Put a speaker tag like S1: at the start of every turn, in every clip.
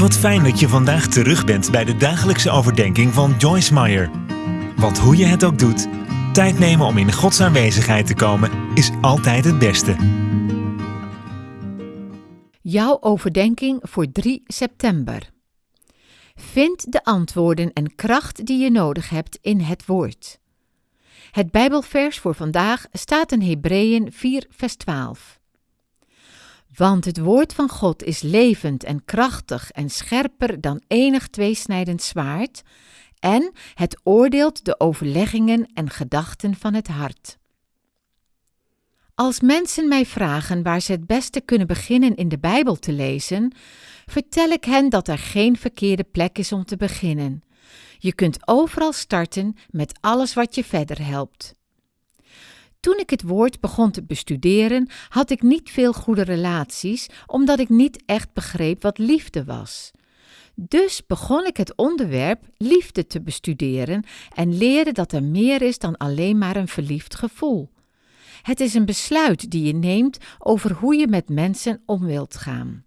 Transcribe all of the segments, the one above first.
S1: Wat fijn dat je vandaag terug bent bij de dagelijkse overdenking van Joyce Meyer. Want hoe je het ook doet, tijd nemen om in Gods aanwezigheid te komen is altijd het beste.
S2: Jouw overdenking voor 3 september. Vind de antwoorden en kracht die je nodig hebt in het woord. Het Bijbelvers voor vandaag staat in Hebreeën 4, vers 12. Want het woord van God is levend en krachtig en scherper dan enig tweesnijdend zwaard, en het oordeelt de overleggingen en gedachten van het hart. Als mensen mij vragen waar ze het beste kunnen beginnen in de Bijbel te lezen, vertel ik hen dat er geen verkeerde plek is om te beginnen. Je kunt overal starten met alles wat je verder helpt. Toen ik het woord begon te bestuderen, had ik niet veel goede relaties, omdat ik niet echt begreep wat liefde was. Dus begon ik het onderwerp liefde te bestuderen en leerde dat er meer is dan alleen maar een verliefd gevoel. Het is een besluit die je neemt over hoe je met mensen om wilt gaan.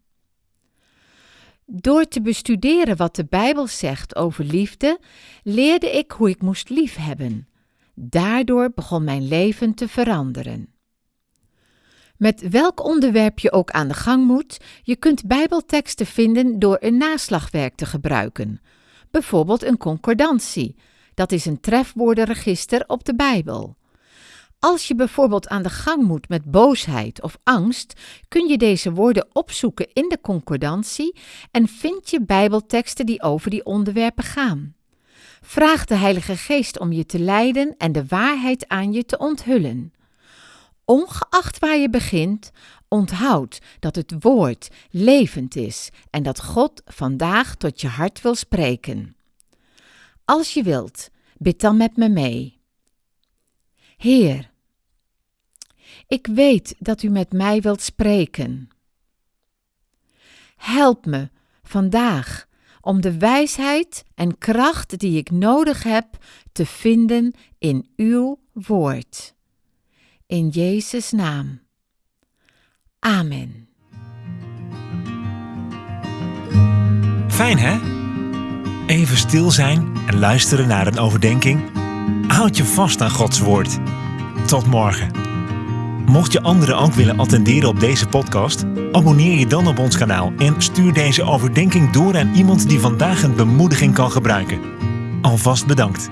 S2: Door te bestuderen wat de Bijbel zegt over liefde, leerde ik hoe ik moest liefhebben. Daardoor begon mijn leven te veranderen. Met welk onderwerp je ook aan de gang moet, je kunt Bijbelteksten vinden door een naslagwerk te gebruiken. Bijvoorbeeld een concordantie. Dat is een trefwoordenregister op de Bijbel. Als je bijvoorbeeld aan de gang moet met boosheid of angst, kun je deze woorden opzoeken in de concordantie en vind je Bijbelteksten die over die onderwerpen gaan. Vraag de Heilige Geest om je te leiden en de waarheid aan je te onthullen. Ongeacht waar je begint, onthoud dat het woord levend is en dat God vandaag tot je hart wil spreken. Als je wilt, bid dan met me mee. Heer, ik weet dat u met mij wilt spreken. Help me vandaag om de wijsheid en kracht die ik nodig heb te vinden in uw woord. In Jezus' naam. Amen.
S1: Fijn hè? Even stil zijn en luisteren naar een overdenking. Houd je vast aan Gods woord. Tot morgen. Mocht je anderen ook willen attenderen op deze podcast, abonneer je dan op ons kanaal en stuur deze overdenking door aan iemand die vandaag een bemoediging kan gebruiken. Alvast bedankt.